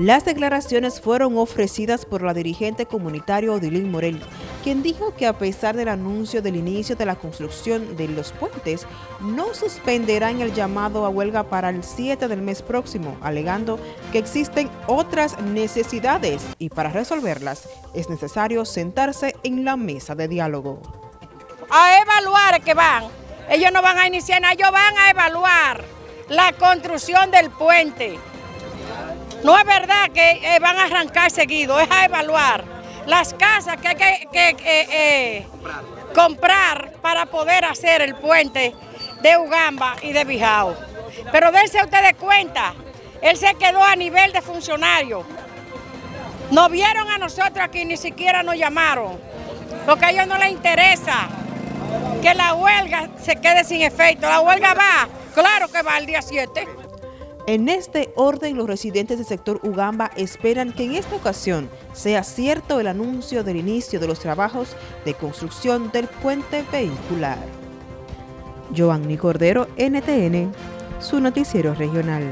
Las declaraciones fueron ofrecidas por la dirigente comunitario Odilín Morel, quien dijo que a pesar del anuncio del inicio de la construcción de los puentes, no suspenderán el llamado a huelga para el 7 del mes próximo, alegando que existen otras necesidades y para resolverlas es necesario sentarse en la mesa de diálogo. A evaluar que van, ellos no van a iniciar nada, ellos van a evaluar la construcción del puente no es verdad que eh, van a arrancar seguido, es a evaluar las casas que hay que, eh, eh, comprar para poder hacer el puente de Ugamba y de Bijao. Pero dense ustedes cuenta, él se quedó a nivel de funcionario. No vieron a nosotros aquí, ni siquiera nos llamaron, porque a ellos no les interesa que la huelga se quede sin efecto. La huelga va, claro que va el día 7. En este orden, los residentes del sector Ugamba esperan que en esta ocasión sea cierto el anuncio del inicio de los trabajos de construcción del puente vehicular. Joanny Cordero, NTN, su noticiero regional.